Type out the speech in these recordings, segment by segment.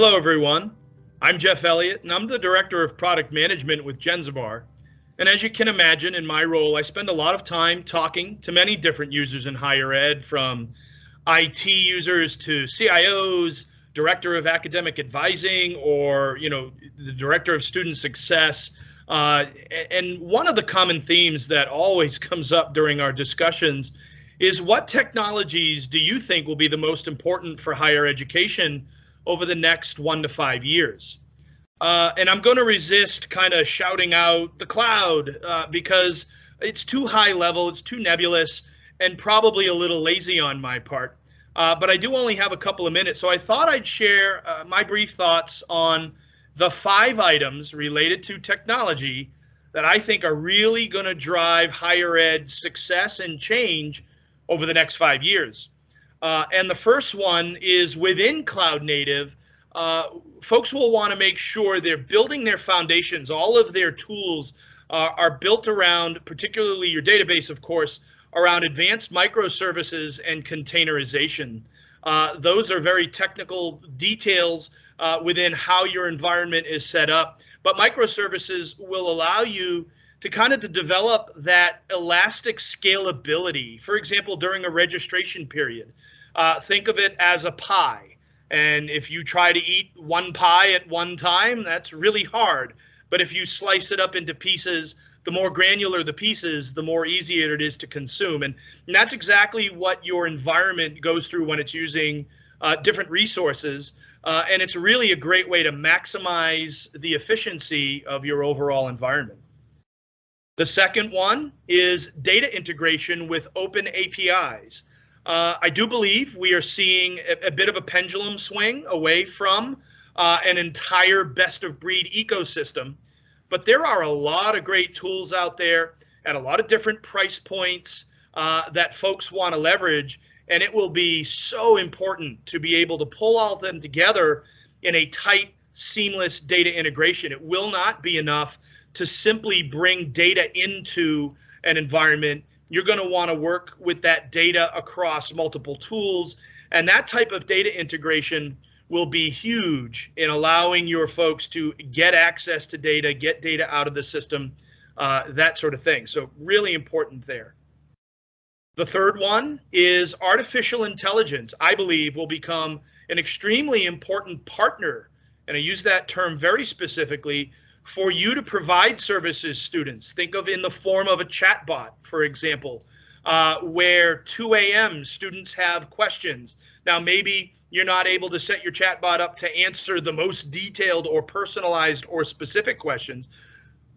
Hello, everyone. I'm Jeff Elliott, and I'm the Director of Product Management with Jenzabar. And as you can imagine, in my role, I spend a lot of time talking to many different users in higher ed, from IT users to CIOs, Director of Academic Advising, or you know, the Director of Student Success. Uh, and one of the common themes that always comes up during our discussions is what technologies do you think will be the most important for higher education over the next one to five years. Uh, and I'm going to resist kind of shouting out the cloud uh, because it's too high level, it's too nebulous, and probably a little lazy on my part. Uh, but I do only have a couple of minutes, so I thought I'd share uh, my brief thoughts on the five items related to technology that I think are really going to drive higher ed success and change over the next five years. Uh, and the first one is within cloud native. Uh, folks will want to make sure they're building their foundations. All of their tools uh, are built around, particularly your database, of course, around advanced microservices and containerization. Uh, those are very technical details uh, within how your environment is set up. But microservices will allow you to kind of to develop that elastic scalability. For example, during a registration period, uh, think of it as a pie. And if you try to eat one pie at one time, that's really hard. But if you slice it up into pieces, the more granular the pieces, the more easier it is to consume. And, and that's exactly what your environment goes through when it's using uh, different resources. Uh, and it's really a great way to maximize the efficiency of your overall environment. The second one is data integration with open APIs. Uh, I do believe we are seeing a, a, bit of a pendulum swing away from uh, an entire best of breed ecosystem, but there are a lot of great tools out there at a lot of different price points uh, that folks want to leverage. And it will be so important to be able to pull all of them together in a tight, seamless data integration. It will not be enough to simply bring data into an environment. You're going to want to work with that data across multiple tools. And that type of data integration will be huge in allowing your folks to get access to data, get data out of the system, uh, that sort of thing. So, really important there. The third one is artificial intelligence, I believe, will become an extremely important partner. And I use that term very specifically for you to provide services students. Think of in the form of a chatbot, for example, uh, where 2 a.m. students have questions. Now, maybe you're not able to set your chatbot up to answer the most detailed or personalized or specific questions.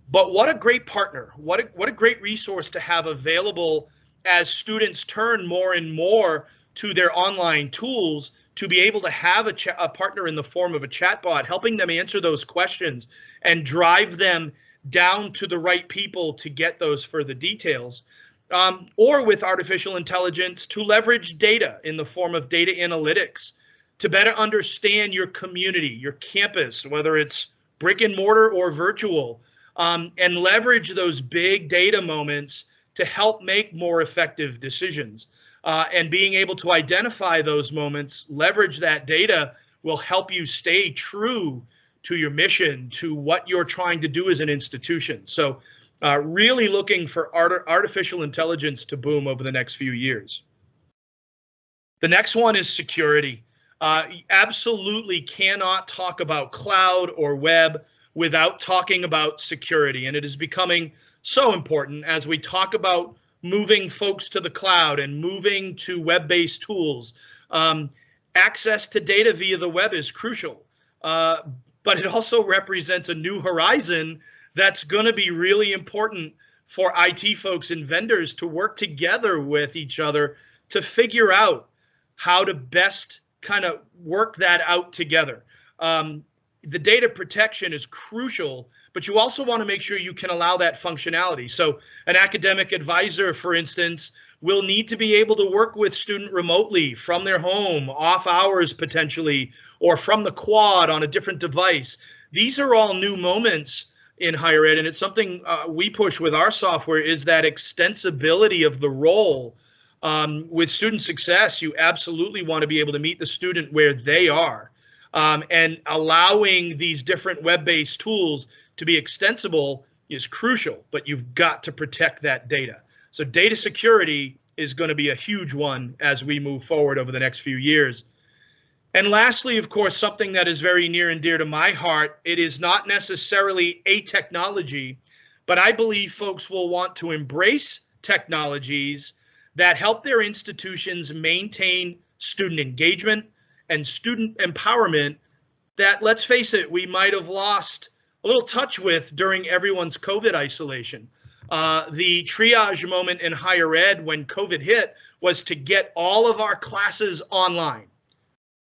But what a great partner, what a, what a great resource to have available as students turn more and more to their online tools to be able to have a, a partner in the form of a chatbot helping them answer those questions and drive them down to the right people to get those further details. Um, or with artificial intelligence to leverage data in the form of data analytics to better understand your community, your campus, whether it's brick and mortar or virtual, um, and leverage those big data moments to help make more effective decisions. Uh, and being able to identify those moments, leverage that data will help you stay true to your mission, to what you're trying to do as an institution. So, uh, really looking for art artificial intelligence to boom over the next few years. The next one is security. Uh, absolutely cannot talk about cloud or web without talking about security. And it is becoming so important as we talk about moving folks to the cloud and moving to web based tools. Um, access to data via the web is crucial, uh, but it also represents a new horizon that's going to be really important for IT folks and vendors to work together with each other to figure out how to best kind of work that out together. Um, the data protection is crucial but you also want to make sure you can allow that functionality. So an academic advisor, for instance, will need to be able to work with student remotely from their home, off hours potentially, or from the quad on a different device. These are all new moments in higher ed, and it's something uh, we push with our software is that extensibility of the role. Um, with student success, you absolutely want to be able to meet the student where they are. Um, and allowing these different web-based tools to be extensible is crucial, but you've got to protect that data. So data security is going to be a huge one as we move forward over the next few years. And lastly, of course, something that is very near and dear to my heart, it is not necessarily a technology, but I believe folks will want to embrace technologies that help their institutions maintain student engagement and student empowerment that, let's face it, we might have lost a little touch with during everyone's COVID isolation. Uh, the triage moment in higher ed when COVID hit was to get all of our classes online.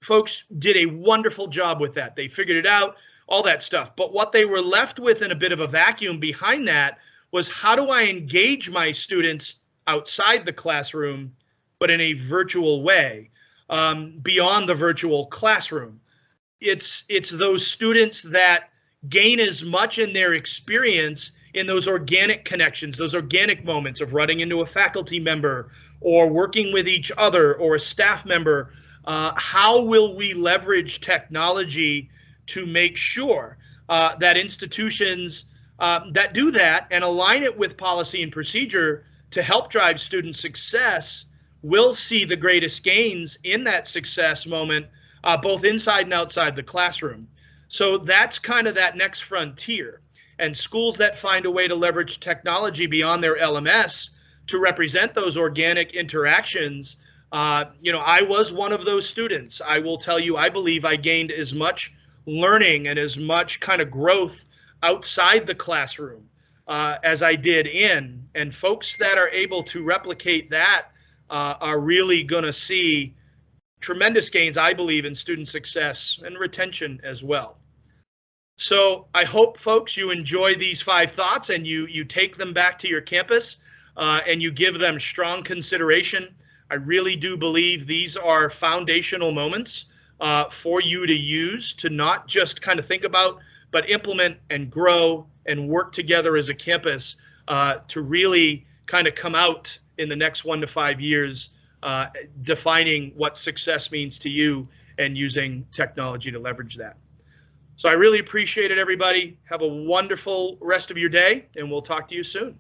Folks did a wonderful job with that. They figured it out, all that stuff. But what they were left with in a bit of a vacuum behind that was how do I engage my students outside the classroom, but in a virtual way, um, beyond the virtual classroom? It's it's those students that gain as much in their experience in those organic connections, those organic moments of running into a faculty member or working with each other or a staff member. Uh, how will we leverage technology to make sure uh, that institutions uh, that do that and align it with policy and procedure to help drive student success will see the greatest gains in that success moment, uh, both inside and outside the classroom. So that's kind of that next frontier. And schools that find a way to leverage technology beyond their LMS to represent those organic interactions. Uh, you know, I was one of those students. I will tell you, I believe I gained as much learning and as much kind of growth outside the classroom uh, as I did in. And folks that are able to replicate that uh, are really going to see tremendous gains, I believe, in student success and retention as well. So I hope folks you enjoy these five thoughts and you you take them back to your campus uh, and you give them strong consideration. I really do believe these are foundational moments uh, for you to use to not just kind of think about, but implement and grow and work together as a campus uh, to really kind of come out in the next one to five years, uh, defining what success means to you and using technology to leverage that. So I really appreciate it, everybody. Have a wonderful rest of your day, and we'll talk to you soon.